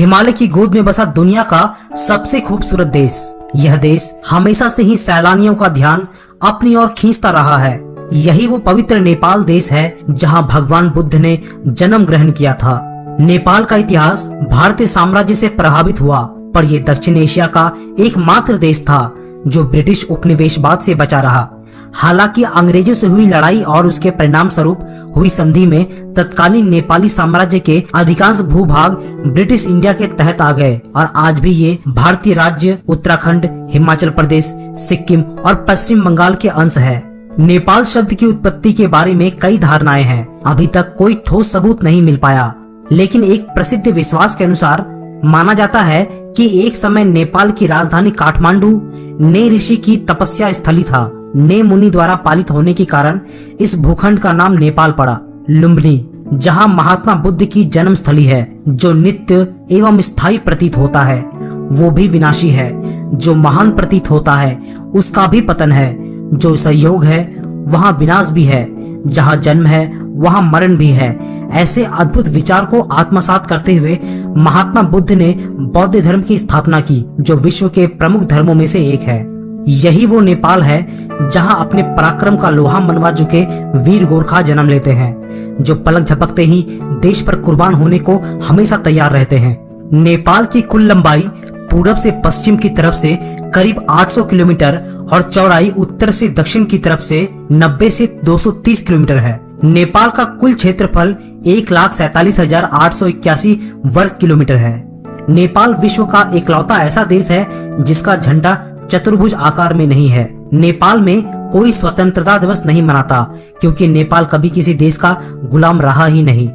हिमालय की गोद में बसा दुनिया का सबसे खूबसूरत देश। यह देश हमेशा से ही सैलानियों का ध्यान अपनी ओर खींचता रहा है। यही वो पवित्र नेपाल देश है जहाँ भगवान बुद्ध ने जन्म ग्रहण किया था। नेपाल का इतिहास भारतीय साम्राज्य से प्रभावित हुआ, पर यह दक्षिण एशिया का एकमात्र देश था जो ब्रिटिश उपनिवेशवाद से बचा रहा। हालाँकि अंग्रेज़ों से हुई लड़ाई और उसके परिणाम स्वरूप हुई संधि में तत्कालीन नेपाली साम्राज्य के अधिकांश भूभाग ब्रिटिश इंडिया के तहत आ गए और आज भी ये भारतीय राज्य उत्तराखंड, हिमाचल प्रदेश, सिक्किम और पश्चिम बंगाल के अंश है। नेपाल शब्द की उत्पत्ति के बारे में कई धारणाएँ हैं। अभी तक कोई ठोस सबूत नहीं मिल पाया। लेकिन एक प्रसिद्ध विश्वास के अनुसार माना जाता है कि एक समय नेपाल की राजधानी काठमांडू ने ऋषि की तपस्या स्थली था। ने मुनि द्वारा पालित होने के कारण इस भूखंड का नाम नेपाल पड़ा, लुम्बिनी, जहाँ महात्मा बुद्ध की जन्म स्थली है, जो नित्य एवं स्थायी प्रतीत होता है। वो भी विनाशी है, जो महान प्रतीत होता है, उसका भी पतन है। जो सहयोग है, वहाँ विनाश भी है, जहाँ जन्म है, वहाँ मरण भी है। ऐसे अद्भुत विचार को आत्मसात करते हुए महात्मा बुद्ध ने बौद्ध धर्म की स्थापना की, जो विश्व के प्रमुख धर्मों में से एक है। यही वो नेपाल है जहाँ अपने पराक्रम का लोहा मनवा चुके वीर गोरखा जन्म लेते हैं, जो पलक झपकते ही देश पर कुर्बान होने को हमेशा तैयार रहते हैं। नेपाल की कुल लंबाई पूरब से पश्चिम की तरफ़ से करीब 800 किलोमीटर और चौड़ाई उत्तर से दक्षिण की तरफ़ से 90 से 230 किलोमीटर है। नेपाल का कुल क्षेत्रफल एक लाख सैतालीस हज़ार आठ सौ इक्यासी वर्ग किलोमीटर है। नेपाल विश्व का इकलौता ऐसा देश है जिसका झंडा चतुर्भुज आकार में नहीं है। नेपाल में कोई स्वतंत्रता दिवस नहीं मनाता, क्योंकि नेपाल कभी किसी देश का गुलाम रहा ही नहीं।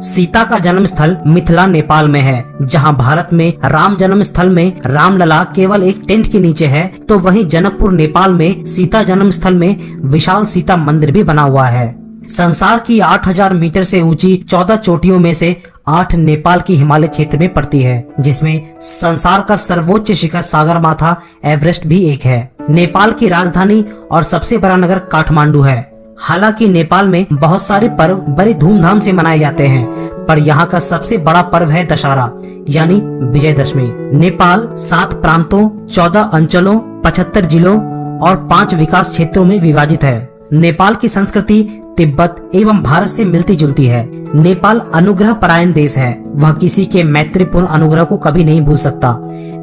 सीता का जन्म स्थल मिथिला, नेपाल में है, जहाँ भारत में राम जन्म स्थल में रामलला केवल एक टेंट के नीचे है तो वहीं जनकपुर, नेपाल में सीता जन्म स्थल में विशाल सीता मंदिर भी बना हुआ है। संसार की 8000 मीटर से ऊँची 14 चोटियों में से आठ नेपाल की हिमालय क्षेत्र में पड़ती है, जिसमें संसार का सर्वोच्च शिखर सागर माथा एवरेस्ट भी एक है। नेपाल की राजधानी और सबसे बड़ा नगर काठमांडू है। हालाँकि नेपाल में बहुत सारे पर्व बड़े धूमधाम से मनाए जाते हैं, पर यहाँ का सबसे बड़ा पर्व है दशहरा, यानी विजयदशमी। नेपाल सात प्रांतों, चौदह अंचलों, पचहत्तर जिलों और पाँच विकास क्षेत्रों में विभाजित है। नेपाल की संस्कृति तिब्बत एवं भारत से मिलती जुलती है। नेपाल अनुग्रह परायण देश है। वह किसी के मैत्रीपूर्ण अनुग्रह को कभी नहीं भूल सकता।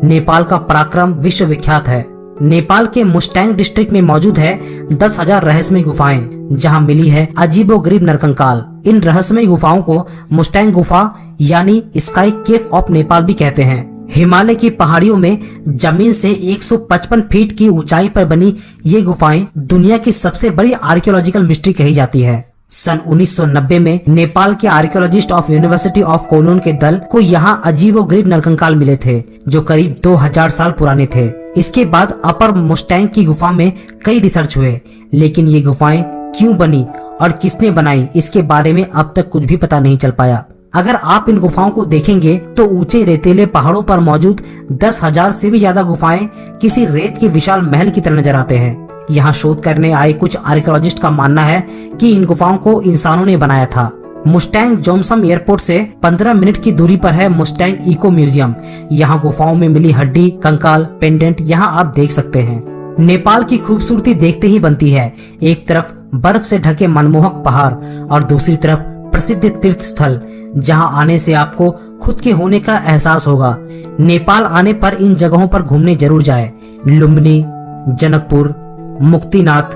नेपाल का पराक्रम विश्व विख्यात है। नेपाल के मुस्टैंग डिस्ट्रिक्ट में मौजूद है दस हज़ार रहस्यमय गुफाएँ, जहाँ मिली है अजीबो गरीब नरकंकाल। इन रहस्यमय गुफाओं को मुस्टैंग गुफा यानी स्काई केव ऑफ़ नेपाल भी कहते हैं। हिमालय की पहाड़ियों में ज़मीन से 155 फीट की ऊंचाई पर बनी ये गुफाएँ दुनिया की सबसे बड़ी आर्कियोलॉजिकल मिस्ट्री कही जाती है। सन 1990 में नेपाल के archaeologist of university of Cologne के दल को यहाँ अजीब गरीब नरकंकाल मिले थे, जो करीब 2000 साल पुराने थे। इसके बाद अपर मुस्टैंग की गुफा में कई रिसर्च हुए, लेकिन ये गुफाएँ क्यों बनी और किसने बनाई, इसके बारे में अब तक कुछ भी पता नहीं चल पाया। अगर आप इन गुफाओं को देखेंगे तो ऊँचे रेतीले पहाड़ों पर मौजूद दस हज़ार से भी ज़्यादा गुफाएँ किसी रेत के विशाल महल की तरह नज़र आते हैं। यहाँ शोध करने आए कुछ आर्कियोलॉजिस्ट का मानना है कि इन गुफाओं को इंसानों ने बनाया था। मुस्टैंग जोमसम एयरपोर्ट से 15 मिनट की दूरी पर है मुस्टैंग इको म्यूज़ियम। यहाँ गुफाओं में मिली हड्डी, कंकाल, पेंडेंट यहाँ आप देख सकते हैं। नेपाल की खूबसूरती देखते ही बनती है। एक तरफ़ बर्फ़ से ढके मनमोहक पहाड़ और दूसरी तरफ़ प्रसिद्ध तीर्थ स्थल जहाँ आने से आपको खुद के होने का एहसास होगा। नेपाल आने पर इन जगहों पर घूमने ज़रूर जाए। लुम्बनी, जनकपुर, मुक्तिनाथ,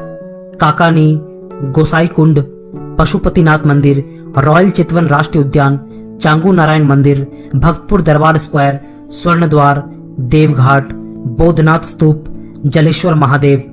काकानी गोसाई कुंड पशुपतिनाथ मंदिर, रॉयल चितवन राष्ट्रीय उद्यान चांगू नारायण मंदिर, भक्तपुर दरबार स्क्वायर स्वर्ण द्वार देवघाट, बोधनाथ स्तूप, जलेश्वर महादेव।